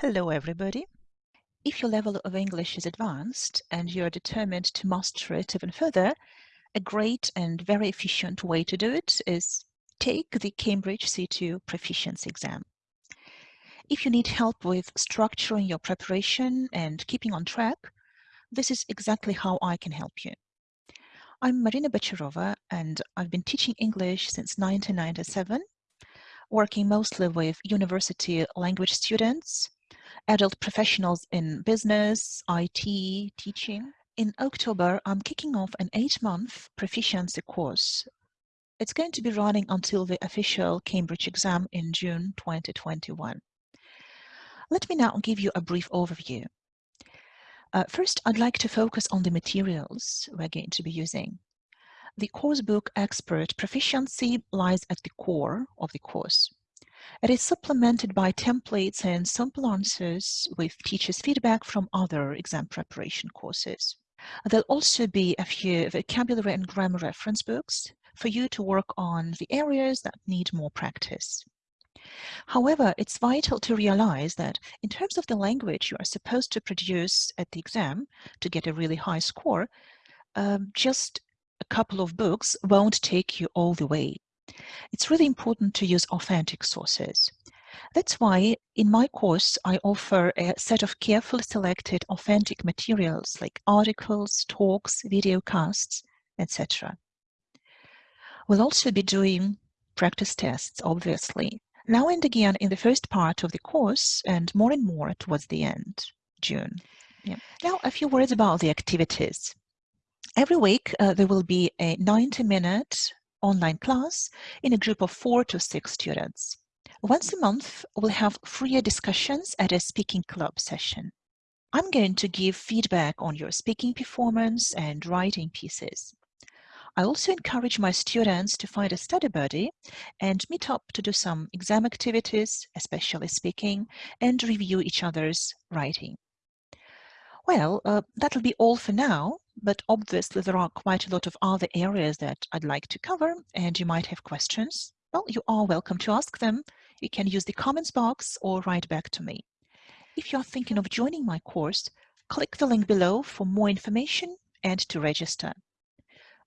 Hello, everybody. If your level of English is advanced and you're determined to master it even further, a great and very efficient way to do it is take the Cambridge C2 Proficiency exam. If you need help with structuring your preparation and keeping on track, this is exactly how I can help you. I'm Marina Bacharova, and I've been teaching English since 1997, working mostly with university language students adult professionals in business, IT, teaching. In October, I'm kicking off an eight-month proficiency course. It's going to be running until the official Cambridge exam in June 2021. Let me now give you a brief overview. Uh, first, I'd like to focus on the materials we're going to be using. The course book Expert Proficiency lies at the core of the course. It is supplemented by templates and sample answers with teachers' feedback from other exam preparation courses. There'll also be a few vocabulary and grammar reference books for you to work on the areas that need more practice. However, it's vital to realize that in terms of the language you are supposed to produce at the exam to get a really high score, um, just a couple of books won't take you all the way. It's really important to use authentic sources. That's why in my course, I offer a set of carefully selected authentic materials like articles, talks, video casts, etc. We'll also be doing practice tests, obviously, now and again in the first part of the course and more and more towards the end, June. Yeah. Now, a few words about the activities. Every week, uh, there will be a 90-minute online class in a group of four to six students. Once a month, we'll have freer discussions at a speaking club session. I'm going to give feedback on your speaking performance and writing pieces. I also encourage my students to find a study buddy and meet up to do some exam activities, especially speaking, and review each other's writing. Well, uh, that'll be all for now, but obviously there are quite a lot of other areas that I'd like to cover and you might have questions. Well, you are welcome to ask them. You can use the comments box or write back to me. If you're thinking of joining my course, click the link below for more information and to register.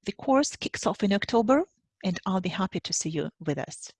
The course kicks off in October and I'll be happy to see you with us.